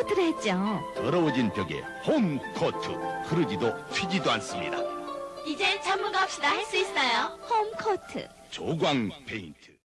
홈코트를 했죠. 더러워진 벽에 홈코트 흐르지도 튀지도 않습니다 이젠 전문가 없이도 할수 있어요. 홈코트. 조광 페인트